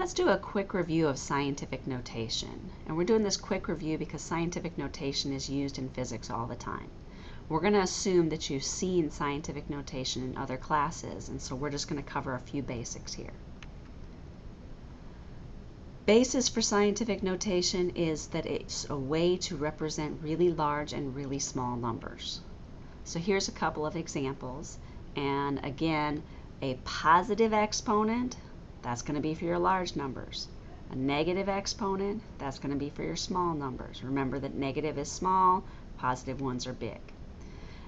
Let's do a quick review of scientific notation. And we're doing this quick review because scientific notation is used in physics all the time. We're going to assume that you've seen scientific notation in other classes, and so we're just going to cover a few basics here. Basis for scientific notation is that it's a way to represent really large and really small numbers. So here's a couple of examples. And again, a positive exponent that's going to be for your large numbers. A negative exponent, that's going to be for your small numbers. Remember that negative is small, positive ones are big.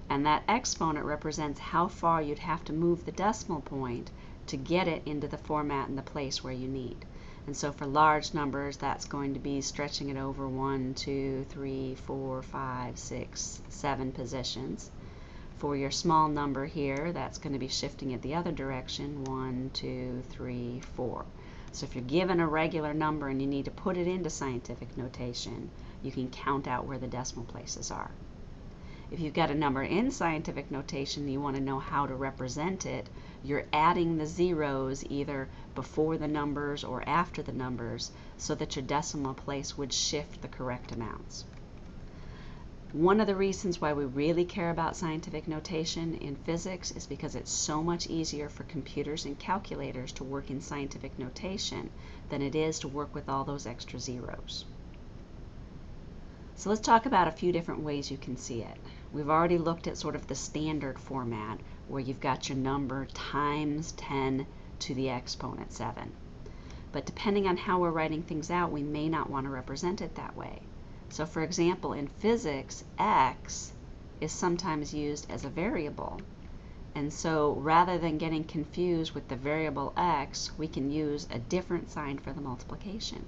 And that exponent represents how far you'd have to move the decimal point to get it into the format and the place where you need. And so for large numbers, that's going to be stretching it over one, two, three, four, five, six, seven positions. For your small number here, that's going to be shifting it the other direction, 1, 2, 3, 4. So if you're given a regular number and you need to put it into scientific notation, you can count out where the decimal places are. If you've got a number in scientific notation and you want to know how to represent it, you're adding the zeros either before the numbers or after the numbers so that your decimal place would shift the correct amounts. One of the reasons why we really care about scientific notation in physics is because it's so much easier for computers and calculators to work in scientific notation than it is to work with all those extra zeros. So let's talk about a few different ways you can see it. We've already looked at sort of the standard format where you've got your number times 10 to the exponent 7. But depending on how we're writing things out, we may not want to represent it that way. So for example, in physics, x is sometimes used as a variable. And so rather than getting confused with the variable x, we can use a different sign for the multiplication.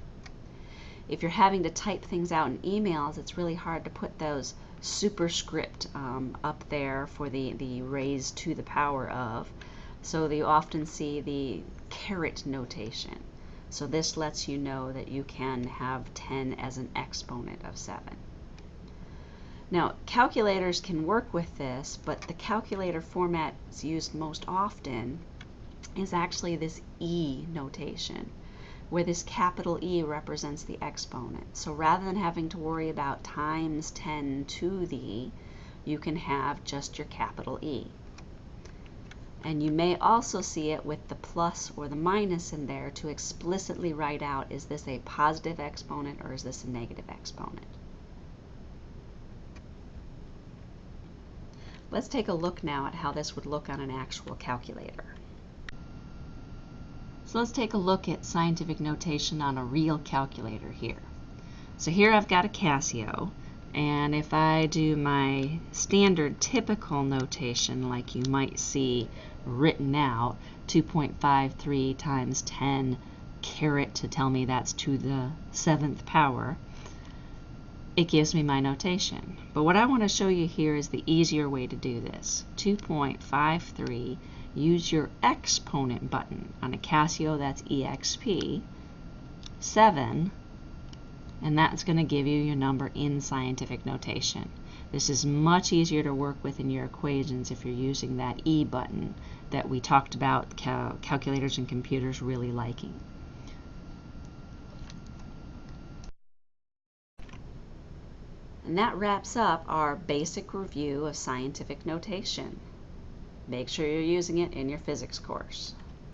If you're having to type things out in emails, it's really hard to put those superscript um, up there for the, the raised to the power of. So you often see the caret notation. So this lets you know that you can have 10 as an exponent of 7. Now, calculators can work with this, but the calculator format used most often is actually this E notation, where this capital E represents the exponent. So rather than having to worry about times 10 to the, you can have just your capital E. And you may also see it with the plus or the minus in there to explicitly write out is this a positive exponent or is this a negative exponent. Let's take a look now at how this would look on an actual calculator. So let's take a look at scientific notation on a real calculator here. So here I've got a Casio and if I do my standard typical notation like you might see written out, 2.53 times 10 caret to tell me that's to the seventh power, it gives me my notation. But what I want to show you here is the easier way to do this. 2.53, use your exponent button. On a Casio, that's EXP. 7 and that's going to give you your number in scientific notation. This is much easier to work with in your equations if you're using that E button that we talked about cal calculators and computers really liking. And that wraps up our basic review of scientific notation. Make sure you're using it in your physics course.